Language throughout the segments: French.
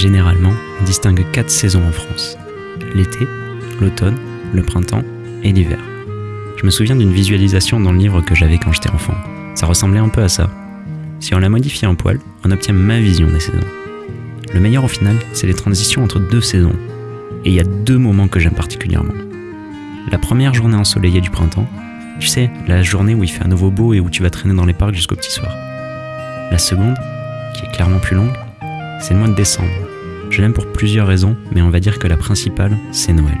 Généralement, on distingue quatre saisons en France. L'été, l'automne, le printemps et l'hiver. Je me souviens d'une visualisation dans le livre que j'avais quand j'étais enfant. Ça ressemblait un peu à ça. Si on la modifie un poil, on obtient ma vision des saisons. Le meilleur au final, c'est les transitions entre deux saisons. Et il y a deux moments que j'aime particulièrement. La première journée ensoleillée du printemps, tu sais, la journée où il fait à nouveau beau et où tu vas traîner dans les parcs jusqu'au petit soir. La seconde, qui est clairement plus longue, c'est le mois de décembre. Je l'aime pour plusieurs raisons, mais on va dire que la principale, c'est Noël.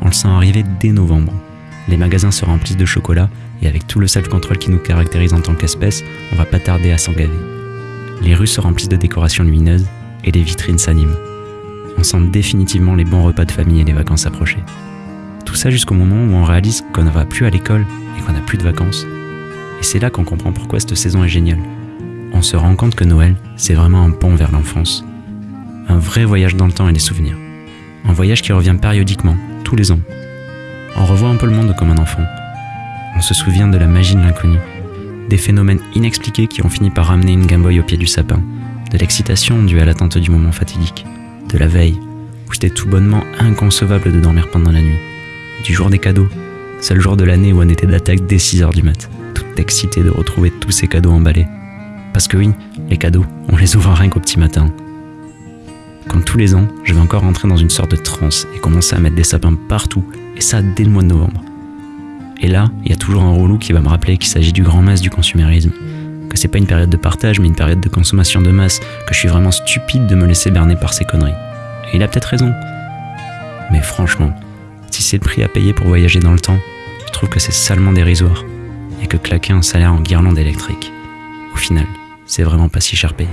On le sent arriver dès novembre. Les magasins se remplissent de chocolat et avec tout le self-control qui nous caractérise en tant qu'espèce, on va pas tarder à s'en gaver. Les rues se remplissent de décorations lumineuses et les vitrines s'animent. On sent définitivement les bons repas de famille et les vacances approcher. Tout ça jusqu'au moment où on réalise qu'on ne va plus à l'école et qu'on n'a plus de vacances. Et c'est là qu'on comprend pourquoi cette saison est géniale. On se rend compte que Noël, c'est vraiment un pont vers l'enfance. Un vrai voyage dans le temps et les souvenirs. Un voyage qui revient périodiquement, tous les ans. On revoit un peu le monde comme un enfant. On se souvient de la magie de l'inconnu, des phénomènes inexpliqués qui ont fini par ramener une Game Boy au pied du sapin, de l'excitation due à l'attente du moment fatidique, de la veille, où c'était tout bonnement inconcevable de dormir pendant la nuit, du jour des cadeaux, seul jour de l'année où on était d'attaque dès 6h du mat, tout excité de retrouver tous ces cadeaux emballés. Parce que oui, les cadeaux, on les ouvre rien qu'au petit matin. Comme tous les ans, je vais encore rentrer dans une sorte de transe et commencer à mettre des sapins partout, et ça dès le mois de novembre. Et là, il y a toujours un relou qui va me rappeler qu'il s'agit du grand masse du consumérisme, que c'est pas une période de partage mais une période de consommation de masse, que je suis vraiment stupide de me laisser berner par ces conneries. Et il a peut-être raison. Mais franchement, si c'est le prix à payer pour voyager dans le temps, je trouve que c'est salement dérisoire, et que claquer un salaire en guirlande électrique, au final, c'est vraiment pas si cher payé.